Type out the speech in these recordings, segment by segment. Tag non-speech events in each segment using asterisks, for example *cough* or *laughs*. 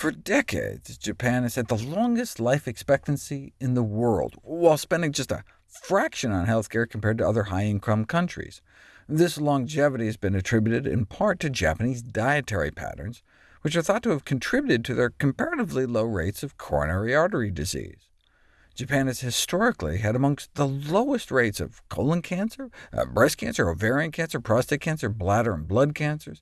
For decades, Japan has had the longest life expectancy in the world, while spending just a fraction on healthcare compared to other high-income countries. This longevity has been attributed in part to Japanese dietary patterns, which are thought to have contributed to their comparatively low rates of coronary artery disease. Japan has historically had amongst the lowest rates of colon cancer, uh, breast cancer, ovarian cancer, prostate cancer, bladder and blood cancers.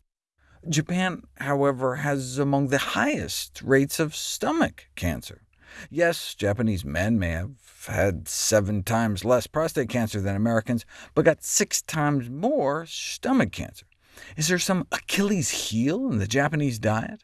Japan, however, has among the highest rates of stomach cancer. Yes, Japanese men may have had seven times less prostate cancer than Americans, but got six times more stomach cancer. Is there some Achilles heel in the Japanese diet?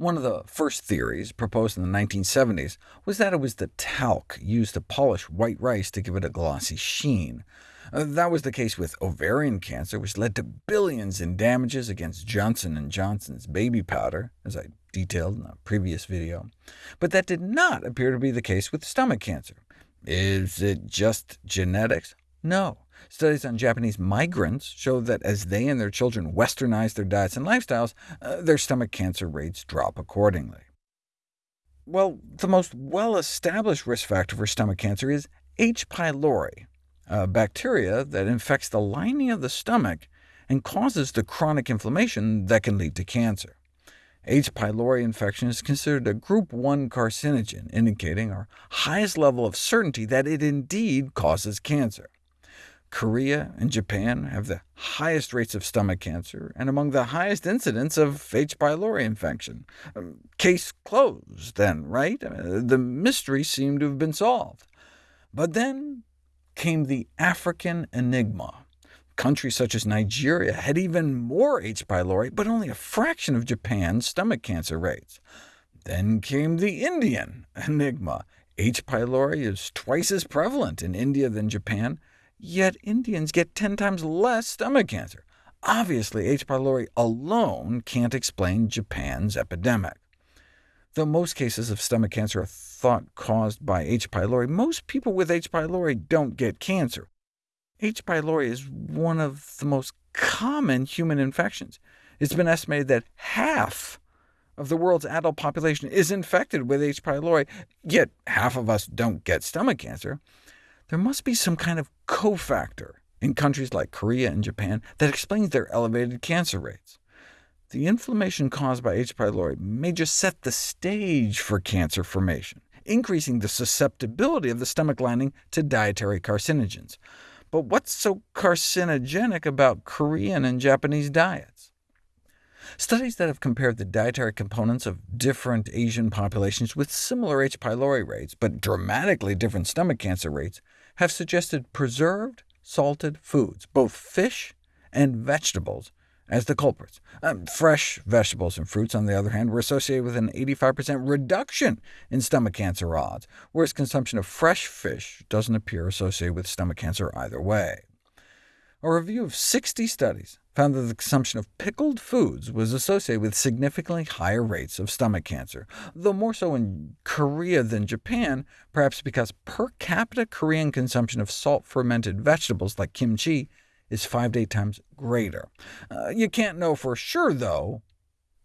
One of the first theories, proposed in the 1970s, was that it was the talc used to polish white rice to give it a glossy sheen. Uh, that was the case with ovarian cancer, which led to billions in damages against Johnson & Johnson's baby powder, as I detailed in a previous video. But that did not appear to be the case with stomach cancer. Is it just genetics? No. Studies on Japanese migrants show that as they and their children westernize their diets and lifestyles, uh, their stomach cancer rates drop accordingly. Well, the most well-established risk factor for stomach cancer is H. pylori, a bacteria that infects the lining of the stomach and causes the chronic inflammation that can lead to cancer. H. pylori infection is considered a group 1 carcinogen, indicating our highest level of certainty that it indeed causes cancer. Korea and Japan have the highest rates of stomach cancer, and among the highest incidents of H. pylori infection. Um, case closed, then, right? Uh, the mystery seemed to have been solved. But then came the African enigma. Countries such as Nigeria had even more H. pylori, but only a fraction of Japan's stomach cancer rates. Then came the Indian *laughs* enigma. H. pylori is twice as prevalent in India than Japan, yet Indians get 10 times less stomach cancer. Obviously, H. pylori alone can't explain Japan's epidemic. Though most cases of stomach cancer are thought caused by H. pylori, most people with H. pylori don't get cancer. H. pylori is one of the most common human infections. It's been estimated that half of the world's adult population is infected with H. pylori, yet half of us don't get stomach cancer. There must be some kind of cofactor in countries like Korea and Japan that explains their elevated cancer rates. The inflammation caused by H. pylori may just set the stage for cancer formation, increasing the susceptibility of the stomach lining to dietary carcinogens. But what's so carcinogenic about Korean and Japanese diets? Studies that have compared the dietary components of different Asian populations with similar H. pylori rates, but dramatically different stomach cancer rates, have suggested preserved, salted foods, both fish and vegetables, as the culprits. Um, fresh vegetables and fruits, on the other hand, were associated with an 85% reduction in stomach cancer odds, whereas consumption of fresh fish doesn't appear associated with stomach cancer either way. A review of 60 studies found that the consumption of pickled foods was associated with significantly higher rates of stomach cancer, though more so in Korea than Japan, perhaps because per capita Korean consumption of salt-fermented vegetables like kimchi is five to eight times greater. Uh, you can't know for sure, though,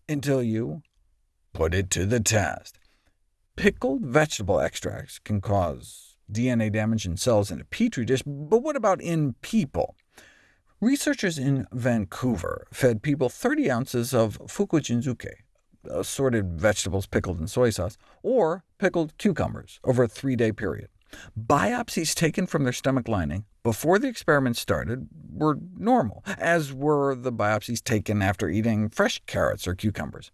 until you put it to the test. Pickled vegetable extracts can cause DNA damage in cells in a petri dish, but what about in people? Researchers in Vancouver fed people 30 ounces of fukujinzuke, assorted uh, vegetables pickled in soy sauce, or pickled cucumbers over a three-day period. Biopsies taken from their stomach lining before the experiment started were normal, as were the biopsies taken after eating fresh carrots or cucumbers.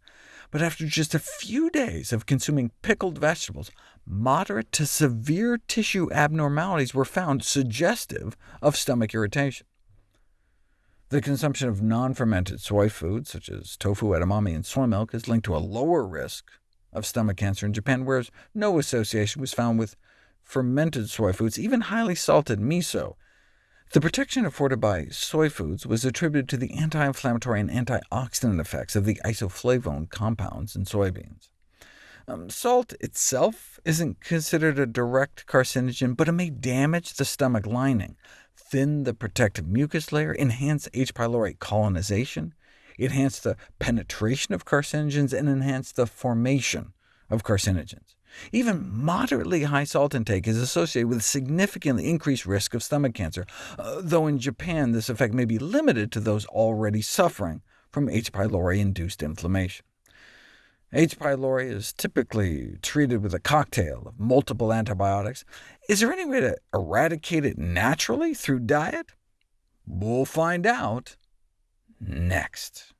But after just a few days of consuming pickled vegetables, moderate to severe tissue abnormalities were found suggestive of stomach irritation. The consumption of non-fermented soy foods, such as tofu, edamame, and soy milk, is linked to a lower risk of stomach cancer in Japan, whereas no association was found with fermented soy foods, even highly salted miso. The protection afforded by soy foods was attributed to the anti-inflammatory and antioxidant effects of the isoflavone compounds in soybeans. Um, salt itself isn't considered a direct carcinogen, but it may damage the stomach lining, thin the protective mucus layer, enhance H. pylori colonization, enhance the penetration of carcinogens, and enhance the formation of carcinogens. Even moderately high salt intake is associated with significantly increased risk of stomach cancer, uh, though in Japan this effect may be limited to those already suffering from H. pylori-induced inflammation. H. pylori is typically treated with a cocktail of multiple antibiotics. Is there any way to eradicate it naturally through diet? We'll find out next.